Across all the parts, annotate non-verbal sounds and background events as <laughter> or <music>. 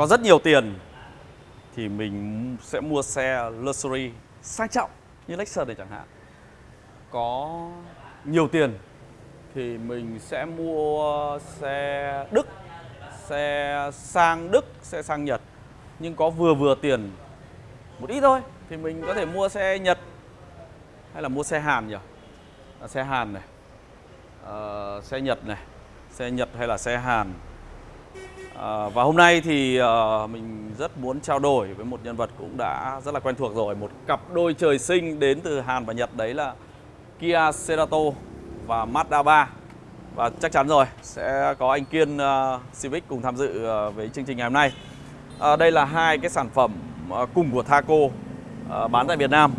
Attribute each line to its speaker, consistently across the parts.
Speaker 1: có rất nhiều tiền thì mình sẽ mua xe luxury sang trọng như Lexus này chẳng hạn. Có nhiều tiền thì mình sẽ mua xe Đức, xe sang Đức, xe sang Nhật. Nhưng có vừa vừa tiền một ít thôi thì mình có thể mua xe Nhật hay là mua xe Hàn nhỉ? À, xe Hàn này, Ờ, xe Nhật này, xe Nhật hay là xe Hàn. À, và hôm nay thì ờ, mình rất muốn trao đổi với một nhân vật cũng đã rất là quen thuộc rồi, một cặp đôi trời sinh đến từ Hàn và Nhật đấy là Kia Cerato và Mazda 3. Và chắc chắn rồi sẽ có anh Kiên ờ, Civic cùng tham dự ờ, với chương trình ngày hôm nay. Ờ, đây là hai cái sản phẩm ờ, cùng của Thaco ờ, bán tại Việt Nam.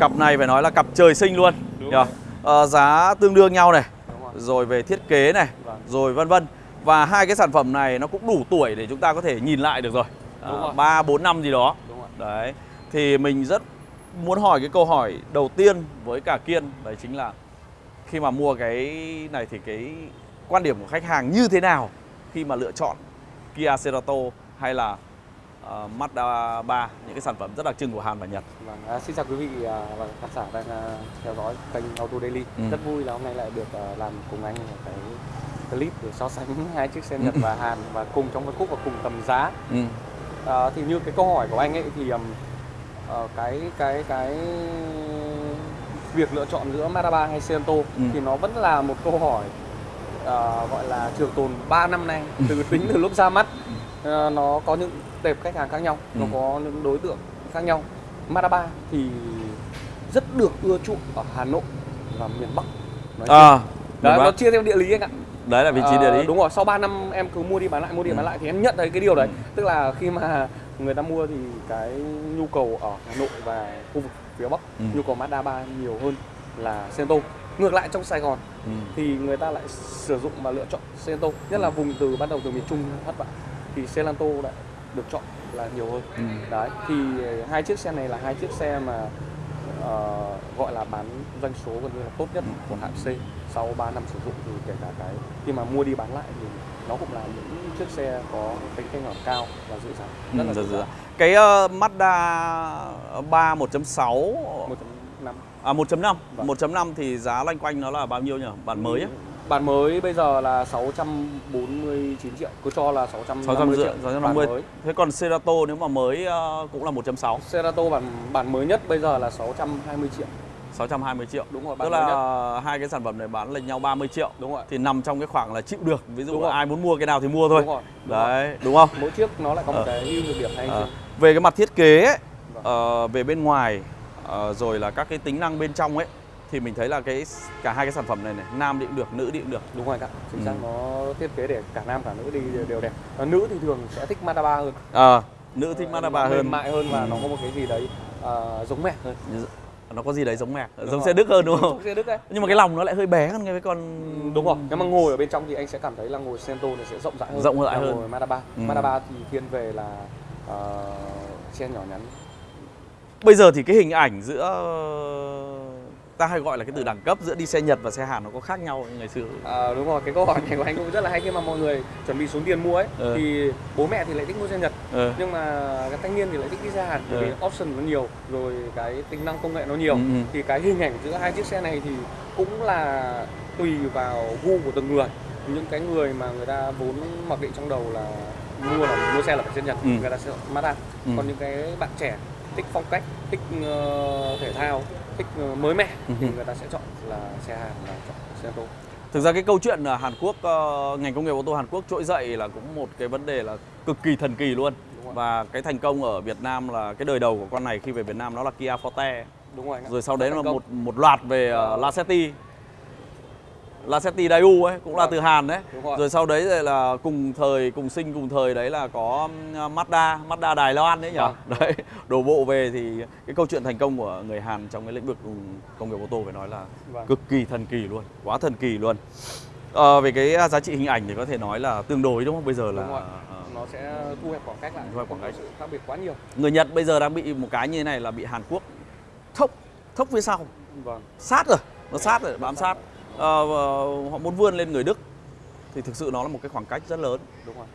Speaker 1: Cặp này phải nói là cặp trời sinh luôn.
Speaker 2: Rồi.
Speaker 1: Ờ, giá tương đương nhau này,
Speaker 2: rồi.
Speaker 1: rồi về thiết kế này,
Speaker 2: Vâng.
Speaker 1: rồi vân vân. Và hai cái sản phẩm này nó cũng đủ tuổi để chúng ta có thể nhìn lại được rồi.
Speaker 2: Đúng rồi.
Speaker 1: 3 4 năm gì đó.
Speaker 2: Đúng rồi.
Speaker 1: Đấy. Thì mình rất muốn hỏi cái câu hỏi đầu tiên với cả Kiên đấy chính là khi mà mua cái này thì cái quan điểm của khách hàng như thế nào khi mà lựa chọn Kia Cerato hay là uh, Mazda 3 những cái sản phẩm rất đặc trưng của Hàn và Nhật.
Speaker 2: Vâng, à, xin chào quý vị à, và khán giả đang à, theo dõi kênh Auto Daily.
Speaker 1: Ừ.
Speaker 2: Rất vui là hôm nay lại được à, làm cùng anh cái clip để so sánh <laughs> hai chiếc xe Nhật và Hàn và cùng trong phân khúc và cùng tầm giá.
Speaker 1: Ừ.
Speaker 2: À, thì như cái câu hỏi của anh ấy thì um, ờ, cái cái cái việc lựa chọn giữa Mazda 3 hay Cento
Speaker 1: Ừ.
Speaker 2: thì nó vẫn là một câu hỏi ờ, gọi là trường tồn 3 năm nay từ tính từ lúc ra mắt Ờ, nó có những tệp khách hàng khác nhau nó
Speaker 1: Ừ.
Speaker 2: có những đối tượng khác nhau Mazda 3 thì rất được ưa chuộng ở Hà Nội và miền Bắc nói chung.
Speaker 1: À,
Speaker 2: Đấy,
Speaker 1: đúng
Speaker 2: nó chia theo địa lý anh ạ
Speaker 1: đấy là vị trí địa
Speaker 2: Ờ,
Speaker 1: lý.
Speaker 2: Đúng rồi, sau 3 năm em cứ mua đi bán lại, mua đi
Speaker 1: Ừ.
Speaker 2: bán lại thì em nhận thấy cái điều đấy.
Speaker 1: Ừ.
Speaker 2: Tức là khi mà người ta mua thì cái nhu cầu ở Hà Nội và khu vực phía Bắc,
Speaker 1: Ừ.
Speaker 2: nhu cầu Mazda 3 nhiều hơn là Cento. Ngược lại trong Sài Gòn
Speaker 1: Ừ.
Speaker 2: thì người ta lại sử dụng và lựa chọn Cento, nhất là vùng từ bắt đầu từ miền Trung phát vạn thì Celanto lại được chọn là nhiều hơn.
Speaker 1: Ừ.
Speaker 2: Đấy, thì hai chiếc xe này là hai chiếc xe mà ờ, gọi là bán doanh số gần như là tốt nhất của hãng C sau 3 năm sử dụng thì kể cả cái khi mà mua đi bán lại thì nó cũng là những chiếc xe có tính thanh khoản cao và dữ dằn rất là
Speaker 1: Ừ,
Speaker 2: dữ
Speaker 1: dạ,
Speaker 2: dằn
Speaker 1: Cái uh, Mazda 3 1.6
Speaker 2: một năm
Speaker 1: à 1.5,
Speaker 2: Vâng.
Speaker 1: 1.5 thì giá loanh quanh nó là bao nhiêu nhỉ? Bản mới á?
Speaker 2: Bản mới bây giờ là 649 triệu cứ cho là 650
Speaker 1: 650
Speaker 2: triệu bản
Speaker 1: 650.
Speaker 2: mới
Speaker 1: Thế còn Cerato nếu mà mới ờ, cũng là 1.6,
Speaker 2: Cerato bản bản mới nhất bây giờ là 620 triệu
Speaker 1: 620 triệu.
Speaker 2: đúng rồi
Speaker 1: Tức
Speaker 2: bản
Speaker 1: là hai cái sản phẩm này bán lệch nhau 30 triệu.
Speaker 2: đúng rồi
Speaker 1: Thì nằm trong cái khoảng là chịu được. Ví dụ
Speaker 2: Đúng
Speaker 1: là
Speaker 2: rồi.
Speaker 1: ai muốn mua cái nào thì mua thôi.
Speaker 2: đúng rồi đúng rồi.
Speaker 1: Đấy, đúng không?
Speaker 2: mỗi chiếc nó lại có một
Speaker 1: Ờ.
Speaker 2: cái ưu nhược điểm hay riêng.
Speaker 1: về cái mặt thiết kế ấy,
Speaker 2: Vâng.
Speaker 1: ờ, về bên ngoài ờ, rồi là các cái tính năng bên trong ấy thì mình thấy là cái cả hai cái sản phẩm này này nam đi cũng được nữ đi cũng được.
Speaker 2: Đúng rồi ạ chính xác.
Speaker 1: Ừ.
Speaker 2: nó thiết kế để cả nam cả nữ đi đều đẹp. Và nữ thì thường sẽ thích Mazda 3 hơn.
Speaker 1: Ờ, nữ thích
Speaker 2: Ờ,
Speaker 1: Mazda 3
Speaker 2: nó
Speaker 1: hơn.
Speaker 2: mại hơn và
Speaker 1: Ừ.
Speaker 2: nó có một cái gì đấy ờ, giống mẹ hơn.
Speaker 1: Nó có gì đấy giống
Speaker 2: Đúng
Speaker 1: giống
Speaker 2: rồi.
Speaker 1: xe đức hơn đúng không?
Speaker 2: Xe Đức đấy.
Speaker 1: Nhưng mà cái lòng nó lại hơi bé hơn cái con
Speaker 2: đúng rồi. Nếu mà ngồi ở bên trong thì anh sẽ cảm thấy là ngồi Sento này sẽ rộng rãi hơn
Speaker 1: Rộng rãi hơn.
Speaker 2: ngồi Mazda 3
Speaker 1: Ừ.
Speaker 2: Mazda 3 thì thiên về là ờ, xe nhỏ nhắn.
Speaker 1: Bây giờ thì cái hình ảnh giữa ta hay gọi là cái từ đẳng cấp giữa đi xe Nhật và xe Hàn nó có khác nhau ngày xưa
Speaker 2: Ờ, đúng rồi cái câu hỏi này của anh cũng rất là hay khi mà mọi người chuẩn bị xuống tiền mua ấy
Speaker 1: Ừ.
Speaker 2: thì bố mẹ thì lại thích mua xe Nhật
Speaker 1: ừ.
Speaker 2: nhưng mà cái thanh niên thì lại thích đi xe Hàn bởi
Speaker 1: Ừ.
Speaker 2: vì option nó nhiều rồi cái tính năng công nghệ nó nhiều
Speaker 1: Ừ, ừ.
Speaker 2: thì cái hình ảnh giữa hai chiếc xe này thì cũng là tùy vào gu của từng người những cái người mà người ta vốn mặc định trong đầu là mua là mua xe là phải xe Nhật
Speaker 1: Ừ.
Speaker 2: người ta sẽ Mazda
Speaker 1: Ừ.
Speaker 2: còn những cái bạn trẻ thích phong cách thích ờ, thể thao thích ờ, mới mẻ
Speaker 1: Ừ.
Speaker 2: thì người ta sẽ chọn là xe Hàn là chọn xe ô tô.
Speaker 1: Thực ra cái câu chuyện là Hàn Quốc ờ, ngành công nghiệp ô tô Hàn Quốc trỗi dậy là cũng một cái vấn đề là cực kỳ thần kỳ luôn. Và cái thành công ở Việt Nam là cái đời đầu của con này khi về Việt Nam nó là Kia Forte.
Speaker 2: Đúng rồi
Speaker 1: rồi sau đấy là một một loạt về uh, Lacetti Lacetti Daewoo ấy cũng là
Speaker 2: Vâng.
Speaker 1: từ Hàn đấy.
Speaker 2: Rồi.
Speaker 1: rồi sau đấy rồi là cùng thời cùng sinh cùng thời đấy là có Mazda Mazda Đài Loan đấy nhỉ?
Speaker 2: Vâng.
Speaker 1: đấy <laughs> đổ bộ về thì cái câu chuyện thành công của người Hàn trong cái lĩnh vực công nghiệp ô tô phải nói là
Speaker 2: Vâng.
Speaker 1: cực kỳ thần kỳ luôn quá thần kỳ luôn. Ờ, về cái giá trị hình ảnh thì có thể nói là tương đối đúng không? Bây giờ là
Speaker 2: nó sẽ thu hẹp khoảng cách lại.
Speaker 1: Thu hẹp khoảng cách.
Speaker 2: sự khác biệt quá nhiều.
Speaker 1: Người Nhật bây giờ đang bị một cái như thế này là bị Hàn Quốc thốc thốc phía sau.
Speaker 2: Vâng.
Speaker 1: Sát rồi nó sát rồi bám sát. Ờ, và họ muốn vươn lên người Đức. Thì thực sự nó là một cái khoảng cách rất lớn.
Speaker 2: Đúng rồi.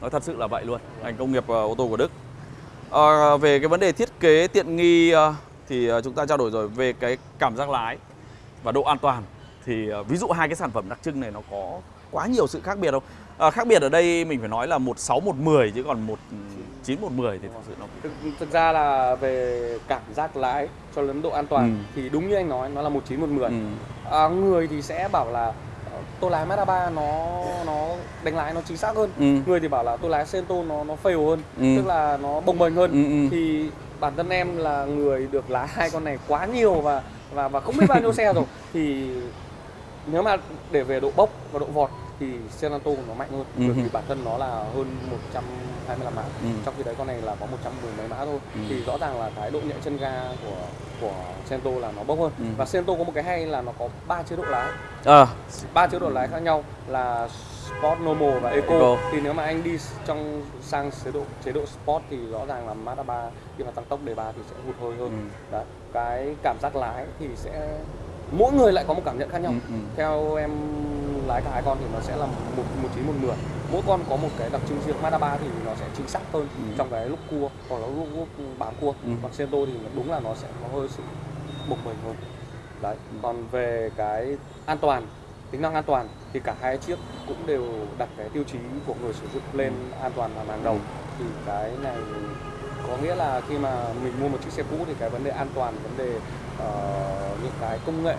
Speaker 1: Nói thật sự là vậy luôn. Ngành công nghiệp ờ, ô tô của Đức. Ờ, về cái vấn đề thiết kế tiện nghi ờ, thì ờ, chúng ta trao đổi rồi về cái cảm giác lái và độ an toàn. Thì ờ, ví dụ hai cái sản phẩm đặc trưng này nó có quá nhiều sự khác biệt không? Ờ, khác biệt ở đây mình phải nói là một sáu một 10 chứ còn một chín một 10 thì thực sự nó
Speaker 2: thực, thực ra là về cảm giác lái cho đến độ an toàn
Speaker 1: Ừ.
Speaker 2: thì đúng như anh nói nó là một chín một mười
Speaker 1: ừ.
Speaker 2: à, người thì sẽ bảo là tôi lái Mazda 3 nó nó đánh lái nó chính xác hơn
Speaker 1: Ừ.
Speaker 2: người thì bảo là tôi lái Sento nó nó fail hơn
Speaker 1: Ừ.
Speaker 2: tức là nó bồng bềnh hơn
Speaker 1: Ừ, ừ.
Speaker 2: thì bản thân em là người được lái hai con này quá nhiều và và và không biết bao nhiêu xe rồi <laughs> thì nếu mà để về độ bốc và độ vọt thì Senato nó mạnh hơn
Speaker 1: Ừ
Speaker 2: bởi vì
Speaker 1: hừ.
Speaker 2: bản thân nó là hơn 125 mã
Speaker 1: Ừ.
Speaker 2: trong khi đấy con này là có 110 mấy mã thôi
Speaker 1: Ừ.
Speaker 2: thì rõ ràng là cái độ nhạy chân ga của của Sento là nó bốc hơn
Speaker 1: Ừ.
Speaker 2: và Sento có một cái hay là nó có ba chế độ lái
Speaker 1: Ờ,
Speaker 2: ba chế độ lái khác nhau là Sport, Normal và Eco.
Speaker 1: Eco.
Speaker 2: Thì nếu mà anh đi trong sang chế độ chế độ Sport thì rõ ràng là Mazda 3 khi mà tăng tốc đề 3 thì sẽ hụt hơi hơn.
Speaker 1: Ừ.
Speaker 2: Đấy. Cái cảm giác lái thì sẽ mỗi người lại có một cảm nhận khác nhau.
Speaker 1: Ừ, ừ.
Speaker 2: Theo em lái cả hai con thì nó sẽ là một một chín một mười. Mỗi con có một cái đặc trưng riêng. Mazda 3 thì nó sẽ chính xác hơn
Speaker 1: Ừ.
Speaker 2: trong cái lúc cua hoặc là lúc, lúc bám cua.
Speaker 1: Ừ.
Speaker 2: Còn Sento thì đúng là nó sẽ có hơi sự bồng bềnh hơn. Đấy. Còn về cái an toàn tính năng an toàn thì cả hai chiếc cũng đều đặt cái tiêu chí của người sử dụng lên an toàn là hàng đầu thì cái này có nghĩa là khi mà mình mua một chiếc xe cũ thì cái vấn đề an toàn vấn đề ờ, những cái công nghệ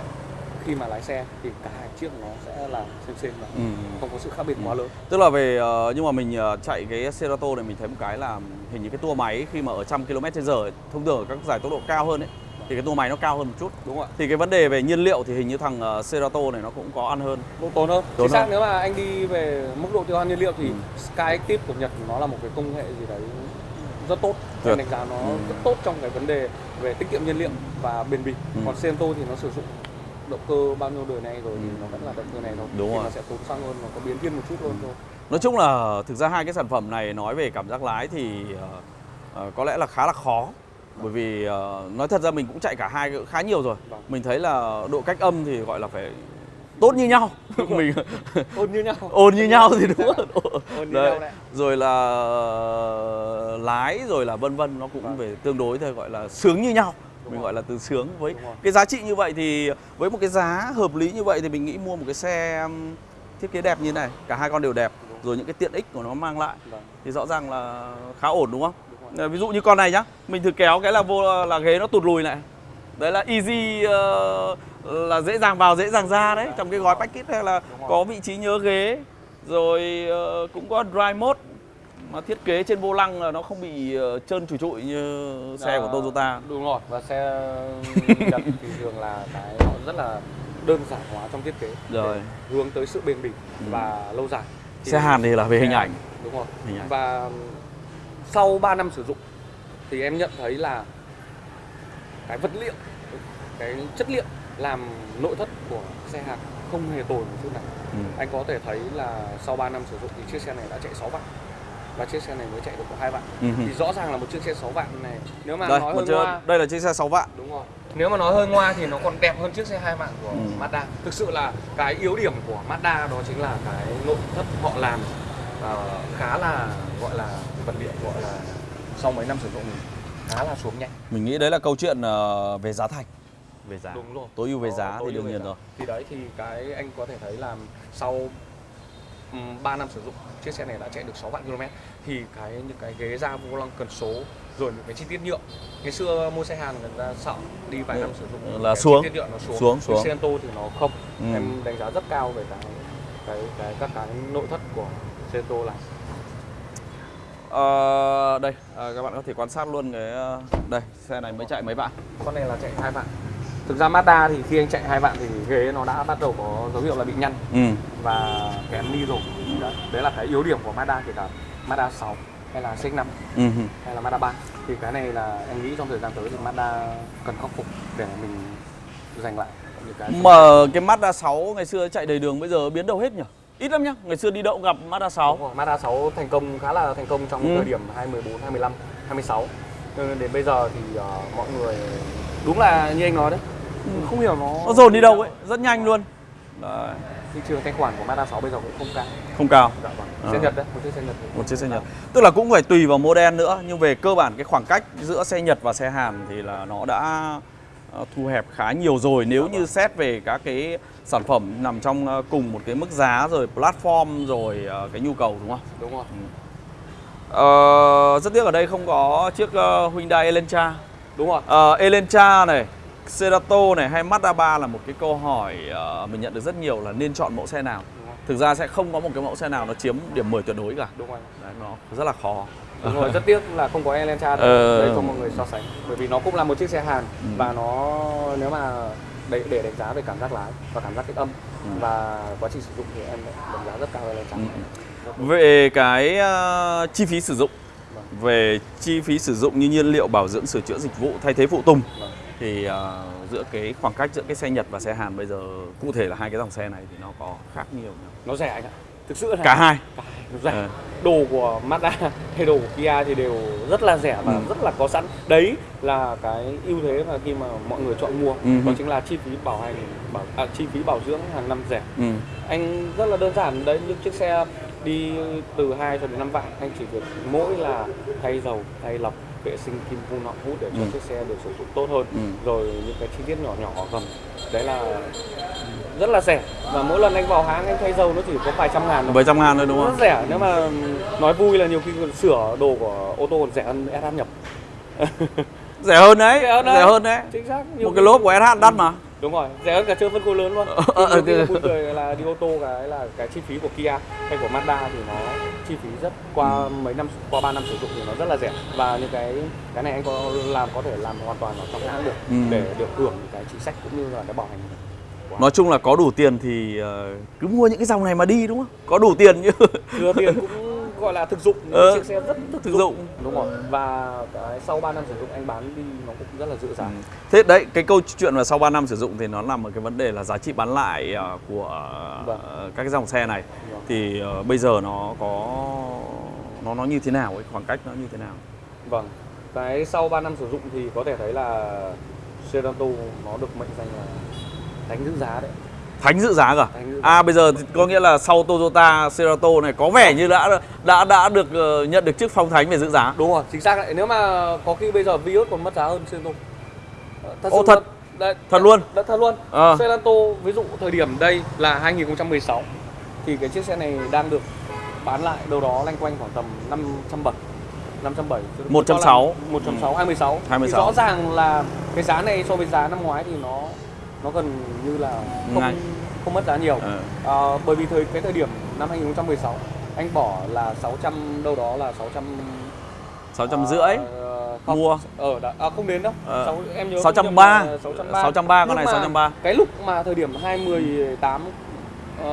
Speaker 2: khi mà lái xe thì cả hai chiếc nó sẽ là xem xem và
Speaker 1: Ừ.
Speaker 2: không có sự khác biệt quá lớn
Speaker 1: Tức là về ờ, nhưng mà mình ờ, chạy cái Cerato này mình thấy một cái là hình như cái tua máy khi mà ở trăm km h thông thường ở các giải tốc độ cao hơn ấy thì cái tua máy nó cao hơn một chút.
Speaker 2: đúng không ạ
Speaker 1: Thì cái vấn đề về nhiên liệu thì hình như thằng ờ, Cerato này nó cũng có ăn hơn.
Speaker 2: cũng tốn hơn
Speaker 1: Tốn
Speaker 2: chính xác
Speaker 1: hơn.
Speaker 2: nếu mà anh đi về mức độ tiêu hao nhiên liệu thì
Speaker 1: Ừ.
Speaker 2: Skyactiv của Nhật nó là một cái công nghệ gì đấy rất tốt
Speaker 1: Tuyệt.
Speaker 2: em đánh giá nó
Speaker 1: Ừ.
Speaker 2: rất tốt trong cái vấn đề về tiết kiệm nhiên liệu và bền bỉ
Speaker 1: Ừ.
Speaker 2: còn Sento thì nó sử dụng động cơ bao nhiêu đời nay rồi thì
Speaker 1: Ừ.
Speaker 2: nó vẫn là động cơ này thôi
Speaker 1: Đúng
Speaker 2: thì
Speaker 1: rồi.
Speaker 2: nó sẽ tốn xăng hơn nó có biến thiên một chút hơn thôi
Speaker 1: Nói chung là thực ra hai cái sản phẩm này nói về cảm giác lái thì ờ, có lẽ là khá là khó. Bởi vì ờ, nói thật ra mình cũng chạy cả hai khá nhiều rồi.
Speaker 2: Vâng.
Speaker 1: Mình thấy là độ cách âm thì gọi là phải tốt như nhau. mình <laughs>
Speaker 2: ôn như nhau
Speaker 1: ồn như nhau thì đúng
Speaker 2: Dạ.
Speaker 1: rồi.
Speaker 2: ôn như
Speaker 1: Đấy.
Speaker 2: nhau đấy
Speaker 1: rồi là lái rồi là vân vân nó cũng
Speaker 2: Vâng.
Speaker 1: về tương đối thôi gọi là sướng như nhau mình gọi là từ sướng. Với cái giá trị như vậy thì với một cái giá hợp lý như vậy thì mình nghĩ mua một cái xe um, thiết kế đẹp như này cả hai con đều đẹp rồi. những cái tiện ích của nó mang lại
Speaker 2: Vâng,
Speaker 1: thì rõ ràng là khá ổn đúng không. Ờ, ví dụ như con này nhá mình thử kéo cái là vô là ghế nó tụt lùi lại. Đấy là easy ờ, là dễ dàng vào dễ dàng ra đấy trong cái gói package hay là có vị trí nhớ ghế rồi ờ, cũng có dry mode mà thiết kế trên vô lăng là nó không bị ờ, trơn trụi trụi như xe của
Speaker 2: À,
Speaker 1: Toyota.
Speaker 2: đúng rồi và xe Nhật thì thường là cái nó rất là đơn giản hóa trong thiết kế.
Speaker 1: Rồi.
Speaker 2: để hướng tới sự bền bỉ
Speaker 1: Ừ.
Speaker 2: và lâu dài. Thì-
Speaker 1: xe Hàn thì là về hình ảnh.
Speaker 2: đúng rồi.
Speaker 1: Hình ảnh.
Speaker 2: Và sau 3 năm sử dụng thì em nhận thấy là cái vật liệu cái chất liệu làm nội thất của xe Hàn không hề tồi một chút nào.
Speaker 1: Ừ.
Speaker 2: anh có thể thấy là sau 3 năm sử dụng thì chiếc xe này đã chạy 6 vạn và chiếc xe này mới chạy được có 2 vạn.
Speaker 1: Ừ.
Speaker 2: thì rõ ràng là một chiếc xe 6 vạn này nếu mà
Speaker 1: đây
Speaker 2: nói hơi
Speaker 1: chiếc-
Speaker 2: ngoa
Speaker 1: đây là chiếc xe 6 vạn.
Speaker 2: Đúng rồi. Nếu mà nói hơi ngoa thì nó còn đẹp hơn chiếc xe hai vạn của
Speaker 1: Ừ.
Speaker 2: Mazda. Thực sự là cái yếu điểm của Mazda đó chính là cái nội thất họ làm ờ, khá là gọi là vật liệu gọi là sau mấy năm sử dụng khá là xuống nhanh.
Speaker 1: Mình nghĩ đấy là câu chuyện ờ, về giá thành. Về giá.
Speaker 2: Đúng rồi.
Speaker 1: Tối ưu về
Speaker 2: Có
Speaker 1: giá thì đương nhiên rồi.
Speaker 2: Thì đấy thì cái anh có thể thấy là sau 3 năm sử dụng chiếc xe này đã chạy được 6 vạn km thì cái những cái ghế da vô lăng cần số rồi những cái chi tiết nhựa ngày xưa mua xe Hàn người ta sợ đi vài
Speaker 1: Ừ,
Speaker 2: năm sử dụng
Speaker 1: là xuống.
Speaker 2: tiết nhựa nó xuống
Speaker 1: Xuống, xuống.
Speaker 2: Sento thì nó không
Speaker 1: Ừ.
Speaker 2: em đánh giá rất cao về cái cái cái các cái nội thất của Sento này
Speaker 1: Ờ, đây ờ, các bạn có thể quan sát luôn cái ờ, đây xe này mới chạy mấy bạn
Speaker 2: con này là chạy hai vạn thực ra Mazda thì khi anh chạy hai vạn thì ghế nó đã bắt đầu có dấu hiệu là bị nhăn
Speaker 1: ừ.
Speaker 2: và kém đi rồi đấy, đấy là cái yếu điểm của Mazda kể cả Mazda 6 hay là CX-5
Speaker 1: Ừ.
Speaker 2: hay là Mazda 3 thì cái này là em nghĩ trong thời gian tới thì Mazda cần khắc phục để mình giành lại những cái
Speaker 1: mà cái Mazda 6 ngày xưa chạy đầy đường bây giờ biến đâu hết nhỉ ít lắm nhá ngày xưa đi đậu gặp Mazda 6
Speaker 2: Đúng rồi, Mazda 6 thành công khá là thành công trong
Speaker 1: Ừ.
Speaker 2: thời điểm 2014, 25, 26 Nên đến bây giờ thì ờ, mọi người đúng là như anh nói đấy không hiểu nó
Speaker 1: nó dồn đi đâu ấy rất nhanh luôn đấy.
Speaker 2: thị trường thanh khoản của Mazda 6 bây giờ cũng không cao.
Speaker 1: Không cao.
Speaker 2: Dạ vâng. Xe
Speaker 1: Ờ.
Speaker 2: Nhật đấy, một chiếc xe Nhật.
Speaker 1: một chiếc xe Nhật. Tức là cũng phải tùy vào model nữa nhưng về cơ bản cái khoảng cách giữa xe Nhật và xe Hàn thì là nó đã ờ, thu hẹp khá nhiều rồi nếu như xét về các cái sản phẩm nằm trong ờ, cùng một cái mức giá rồi platform rồi cái nhu cầu đúng không?
Speaker 2: Đúng rồi.
Speaker 1: Ờ, rất tiếc ở đây không có chiếc Hyundai Elantra.
Speaker 2: Đúng rồi.
Speaker 1: Ờ, Elantra này, Cerato này hay Mazda 3 là một cái câu hỏi ờ, mình nhận được rất nhiều là nên chọn mẫu xe nào. Thực ra sẽ không có một cái mẫu xe nào nó chiếm điểm 10 tuyệt đối cả.
Speaker 2: Đúng rồi.
Speaker 1: Đấy, nó rất là khó.
Speaker 2: Đúng rồi, rất tiếc là không có Elantra đâu.
Speaker 1: Ờ.
Speaker 2: Đây cho mọi người so sánh. Bởi vì nó cũng là một chiếc xe Hàn
Speaker 1: Ừ.
Speaker 2: và nó nếu mà để, để đánh giá về cảm giác lái và cảm giác kích âm
Speaker 1: Ừ.
Speaker 2: và quá trình sử dụng thì em đánh giá rất cao Elantra.
Speaker 1: Ừ. Về cái ờ, chi phí sử dụng,
Speaker 2: Vâng.
Speaker 1: về chi phí sử dụng như nhiên liệu bảo dưỡng sửa chữa dịch vụ thay thế phụ tùng
Speaker 2: Vâng.
Speaker 1: Thì ờ, giữa cái khoảng cách giữa cái xe Nhật và xe Hàn bây giờ cụ thể là hai cái dòng xe này thì nó có khác nhiều nhau.
Speaker 2: Nó rẻ anh ạ. Thực sự là
Speaker 1: Cả hai.
Speaker 2: cả hai rẻ.
Speaker 1: Ờ.
Speaker 2: đồ của Mazda <laughs> hay đồ của Kia thì đều rất là rẻ và
Speaker 1: Ừ.
Speaker 2: rất là có sẵn đấy là cái ưu thế mà khi mà mọi người chọn mua
Speaker 1: Ừ.
Speaker 2: đó chính là chi phí bảo hành bảo à, chi phí bảo dưỡng hàng năm rẻ
Speaker 1: Ừ.
Speaker 2: anh rất là đơn giản đấy những chiếc xe đi từ 2 cho đến 5 vạn anh chỉ việc mỗi là thay dầu thay lọc vệ sinh kim phun nọ hút để cho
Speaker 1: Ừ.
Speaker 2: chiếc xe được sử dụng tốt hơn
Speaker 1: Ừ.
Speaker 2: rồi những cái chi tiết nhỏ nhỏ ở gầm đấy là rất là rẻ và mỗi lần anh vào hãng anh thay dầu nó chỉ có vài trăm ngàn thôi
Speaker 1: Bảy trăm ngàn thôi đúng
Speaker 2: rất
Speaker 1: không?
Speaker 2: rẻ nếu mà nói vui là nhiều khi sửa đồ của ô tô còn rẻ hơn SH nhập <laughs>
Speaker 1: Rẻ hơn đấy,
Speaker 2: Rẻ hơn đấy.
Speaker 1: rẻ hơn đấy.
Speaker 2: chính xác nhiều
Speaker 1: Một cái lốp của SH đắt mà.
Speaker 2: Đúng rồi rẻ hơn cả chơi phân khối lớn luôn
Speaker 1: Ờ, ờ,
Speaker 2: là buồn cười là đi ô tô cái là cái chi phí của Kia hay của Mazda thì nó chi phí rất qua mấy năm qua 3 năm sử dụng thì nó rất là rẻ và những cái cái này anh có làm có thể làm hoàn toàn ở trong hãng được
Speaker 1: Ừ.
Speaker 2: để được hưởng cái chính sách cũng như là cái bảo hành của
Speaker 1: Nói chung là có đủ tiền thì ờ, cứ mua những cái dòng này mà đi đúng không? Có đủ tiền như
Speaker 2: thừa tiền cũng gọi là thực dụng
Speaker 1: Ờ,
Speaker 2: chiếc xe rất thực,
Speaker 1: thực dụng.
Speaker 2: đúng rồi và cái sau 3 năm sử dụng anh bán đi nó cũng rất là dữ dàng
Speaker 1: Thế đấy, cái câu chuyện mà sau 3 năm sử dụng thì nó nằm ở cái vấn đề là giá trị bán lại ờ, của ờ,
Speaker 2: Vâng.
Speaker 1: các cái dòng xe này
Speaker 2: Vâng.
Speaker 1: thì ờ, bây giờ nó có nó nó như thế nào ấy, khoảng cách nó như thế nào?
Speaker 2: Vâng, cái sau 3 năm sử dụng thì có thể thấy là Cerato nó được mệnh danh là đánh giữ giá đấy.
Speaker 1: Thánh dự giá cả.
Speaker 2: Thánh giá.
Speaker 1: À bây giờ thì có nghĩa là sau Toyota Cerato này có vẻ như đã đã đã được ờ, nhận được chức phong thánh về giữ giá.
Speaker 2: Đúng rồi, chính xác đấy. Nếu mà có khi bây giờ Vios còn mất giá hơn Cerato. Ờ,
Speaker 1: Ô,
Speaker 2: sự
Speaker 1: thật?
Speaker 2: đấy,
Speaker 1: Thật luôn?
Speaker 2: Đấy, thật luôn.
Speaker 1: Ờ.
Speaker 2: Cerato ví dụ thời điểm đây là 2016 thì cái chiếc xe này đang được bán lại đâu đó loanh quanh khoảng tầm 570 570
Speaker 1: 160.
Speaker 2: 160 26 thì
Speaker 1: 26.
Speaker 2: rõ ràng là cái giá này so với giá năm ngoái thì nó nó gần như là không
Speaker 1: Ngay.
Speaker 2: không mất giá nhiều
Speaker 1: Ờ.
Speaker 2: Ờ, bởi vì thời cái thời điểm năm 2016 anh bỏ là 600 đâu đó là 600
Speaker 1: 600 rưỡi.
Speaker 2: ờ, không,
Speaker 1: Mua.
Speaker 2: ở đã, à, không đến đâu
Speaker 1: Ờ,
Speaker 2: Sáu- em nhớ
Speaker 1: 630.
Speaker 2: không nhầm là 630
Speaker 1: 630, con này
Speaker 2: Nhưng mà
Speaker 1: 630.
Speaker 2: cái lúc mà thời điểm 2018 ờ,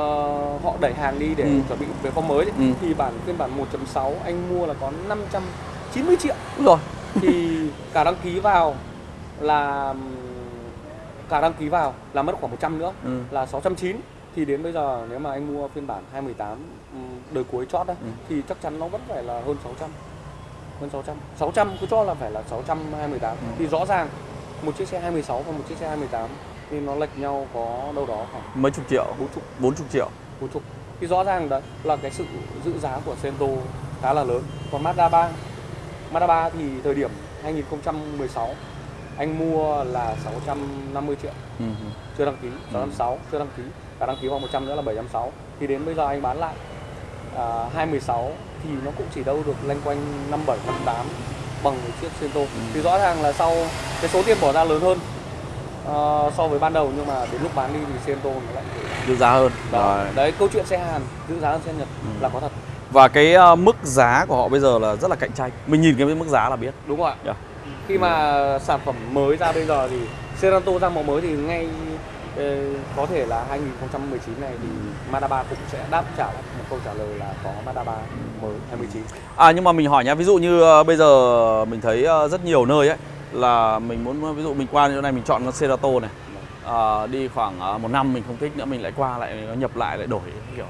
Speaker 2: họ đẩy hàng đi để
Speaker 1: Ừ.
Speaker 2: chuẩn bị về form mới ấy,
Speaker 1: Ừ.
Speaker 2: thì bản phiên bản 1.6 anh mua là có 590 triệu
Speaker 1: Đúng rồi.
Speaker 2: thì <laughs> cả đăng ký vào là cả đăng ký vào là mất khoảng 100 nữa.
Speaker 1: Ừ.
Speaker 2: là 690 thì đến bây giờ nếu mà anh mua phiên bản 2018 ừm, đời cuối chót đấy
Speaker 1: Ừ.
Speaker 2: thì chắc chắn nó vẫn phải là hơn 600 hơn 600 600 cứ cho là phải là 628
Speaker 1: Ừ.
Speaker 2: thì rõ ràng một chiếc xe 26 và một chiếc xe 28 thì nó lệch nhau có đâu đó khoảng
Speaker 1: Mấy chục triệu,
Speaker 2: 40
Speaker 1: 40 triệu.
Speaker 2: 40 thì rõ ràng đấy là cái sự giữ giá của Sento khá là lớn. Còn Mazda 3 Mazda 3 thì thời điểm 2016 anh mua là 650 triệu
Speaker 1: Ừ.
Speaker 2: chưa đăng ký 606 chưa đăng ký cả đăng ký vào 100 nữa là 760 thì đến bây giờ anh bán lại à, 216 thì nó cũng chỉ đâu được loanh quanh 57 58 bằng một chiếc Sento thì rõ ràng là sau cái số tiền bỏ ra lớn hơn ờ, so với ban đầu nhưng mà đến lúc bán đi thì Sento nó lại
Speaker 1: Giữ giá hơn.
Speaker 2: đó.
Speaker 1: Rồi.
Speaker 2: đấy câu chuyện xe Hàn giữ giá hơn xe Nhật
Speaker 1: Ừ.
Speaker 2: là có thật
Speaker 1: Và cái ờ, mức giá của họ bây giờ là rất là cạnh tranh. Mình nhìn cái mức giá là biết.
Speaker 2: đúng không ạ
Speaker 1: Yeah.
Speaker 2: Khi mà sản phẩm mới ra bây giờ thì Serato ra mẫu mới thì ngay ờ, có thể là 2019 này thì Mazda 3 cũng sẽ đáp trả một câu trả lời là có Mazda 3 mới 2019
Speaker 1: À nhưng mà mình hỏi nhá, ví dụ như ờ, bây giờ mình thấy ờ, rất nhiều nơi ấy là mình muốn ví dụ mình qua chỗ này mình chọn con Cerato này. Ờ, đi khoảng một năm mình không thích nữa mình lại qua lại nó nhập lại lại đổi kiểu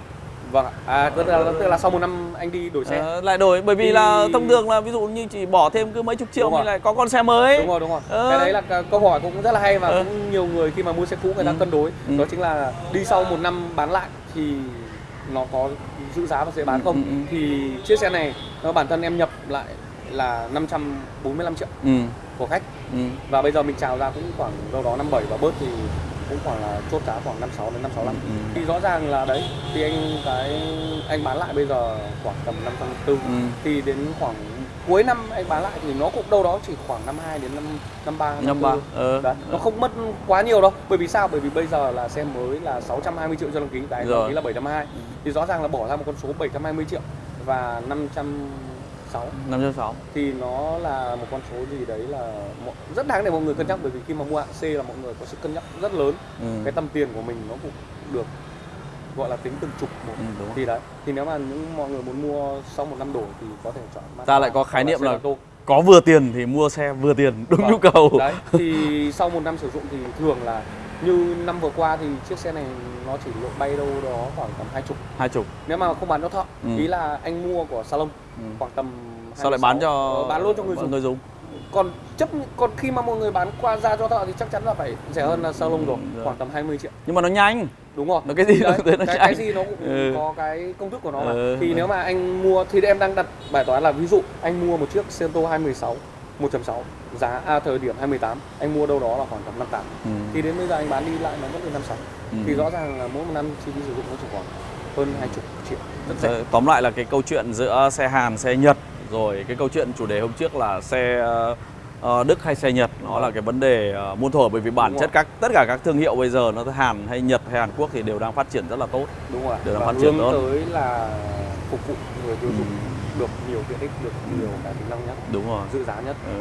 Speaker 2: vâng ạ à tức là, tức là sau một năm anh đi đổi xe
Speaker 1: Ờ, lại đổi bởi vì
Speaker 2: Thì-
Speaker 1: là thông thường là ví dụ như chỉ bỏ thêm cứ mấy chục triệu
Speaker 2: rồi.
Speaker 1: lại có con xe mới
Speaker 2: đúng rồi đúng rồi
Speaker 1: Ờ.
Speaker 2: cái đấy là câu hỏi cũng rất là hay và
Speaker 1: Ờ.
Speaker 2: cũng nhiều người khi mà mua xe cũ người ta
Speaker 1: Ừ.
Speaker 2: cân đối
Speaker 1: Ừ.
Speaker 2: đó chính là đi sau một năm bán lại thì nó có giữ giá và dễ bán
Speaker 1: Ừ,
Speaker 2: không
Speaker 1: ừ, ừ.
Speaker 2: thì chiếc xe này nó bản thân em nhập lại là 545 triệu
Speaker 1: ừ,
Speaker 2: của khách
Speaker 1: ừ.
Speaker 2: và bây giờ mình chào ra cũng khoảng đâu đó 57 và bớt thì cũng khoảng là chốt giá khoảng 56 đến 565
Speaker 1: ừ, ừ.
Speaker 2: thì rõ ràng là đấy thì anh cái anh bán lại bây giờ khoảng tầm 540
Speaker 1: ừ.
Speaker 2: thì đến khoảng cuối năm anh bán lại thì nó cũng đâu đó chỉ khoảng 52 đến 5 53
Speaker 1: 53 ờ,
Speaker 2: Đấy. nó không mất quá nhiều đâu. Bởi vì sao? Bởi vì bây giờ là xe mới là 620 triệu cho đăng ký tại đăng ký là 720. Ừ. Thì rõ ràng là bỏ ra một con số 720 triệu và
Speaker 1: 500 5.6 5.6
Speaker 2: Thì nó là một con số gì đấy là rất đáng để mọi người cân nhắc Bởi vì khi mà mua hạng C là mọi người có sự cân nhắc rất lớn.
Speaker 1: Ừ.
Speaker 2: Cái tâm tiền của mình nó cũng được gọi là tính từng chục một.
Speaker 1: Ừ, đúng
Speaker 2: thì đấy thì nếu mà những mọi người muốn mua sau một năm đổi thì có thể chọn
Speaker 1: ta lại có khái niệm là,
Speaker 2: là
Speaker 1: có vừa tiền thì mua xe vừa tiền đúng
Speaker 2: vâng.
Speaker 1: nhu cầu.
Speaker 2: Đấy thì sau một năm sử dụng thì thường là như năm vừa qua thì chiếc xe này nó chỉ lộ bay đâu đó khoảng tầm hai chục
Speaker 1: hai chục
Speaker 2: nếu mà không bán cho thợ
Speaker 1: Ừ.
Speaker 2: ý là anh mua của salon
Speaker 1: Ừ.
Speaker 2: khoảng tầm
Speaker 1: sao lại
Speaker 2: 26,
Speaker 1: bán cho
Speaker 2: ờ, bán luôn cho người dùng
Speaker 1: người dùng
Speaker 2: còn chấp còn khi mà mọi người bán qua ra cho thợ thì chắc chắn là phải rẻ hơn là salon rồi
Speaker 1: Rồi.
Speaker 2: khoảng tầm 20 triệu
Speaker 1: nhưng mà nó nhanh
Speaker 2: đúng rồi
Speaker 1: Nó cái gì
Speaker 2: Đấy,
Speaker 1: nó
Speaker 2: cái, cái gì nó cũng
Speaker 1: Ừ.
Speaker 2: có cái công thức của nó mà
Speaker 1: Ừ.
Speaker 2: thì nếu mà anh mua thì em đang đặt bài toán là ví dụ anh mua một chiếc Cento 216 1.6 giá à, thời điểm 28 anh mua đâu đó là khoảng tầm 58
Speaker 1: ừ.
Speaker 2: thì đến bây giờ anh bán đi lại nó mất đến 56
Speaker 1: Ừ.
Speaker 2: thì rõ ràng là mỗi một năm chi phí sử dụng nó chỉ khoảng hơn 20 triệu rất rẻ
Speaker 1: Ờ, Tóm lại là cái câu chuyện giữa xe Hàn, xe Nhật rồi cái câu chuyện chủ đề hôm trước là xe ờ, ờ, Đức hay xe Nhật nó là cái vấn đề muôn thuở bởi vì bản
Speaker 2: Đúng
Speaker 1: chất
Speaker 2: rồi.
Speaker 1: các tất cả các thương hiệu bây giờ nó Hàn hay Nhật hay Hàn Quốc thì đều đang phát triển rất là tốt.
Speaker 2: đúng rồi
Speaker 1: nó
Speaker 2: và
Speaker 1: phát triển
Speaker 2: hướng
Speaker 1: tốt.
Speaker 2: tới là phục vụ người tiêu dùng
Speaker 1: Ừ.
Speaker 2: được nhiều tiện ích được nhiều cái tính năng nhất
Speaker 1: Đúng rồi.
Speaker 2: giữ giá nhất
Speaker 1: Ừ.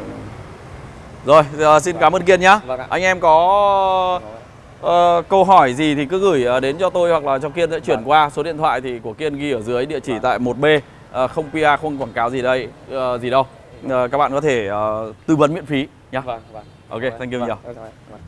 Speaker 1: Rồi, giờ xin cảm ơn Kiên nhá.
Speaker 2: Vâng ạ.
Speaker 1: Anh em có ờ, câu hỏi gì thì cứ gửi ờ, đến cho tôi hoặc là cho Kiên sẽ chuyển
Speaker 2: Vâng.
Speaker 1: qua số điện thoại thì của Kiên ghi ở dưới địa chỉ
Speaker 2: Vâng.
Speaker 1: tại 1B ờ, không PR không quảng cáo gì đây ờ, gì đâu. Ờ, các bạn có thể ờ, tư vấn miễn phí nhá.
Speaker 2: vâng vâng
Speaker 1: Ok, thank you
Speaker 2: vâng,
Speaker 1: nhiều.
Speaker 2: vâng, vâng.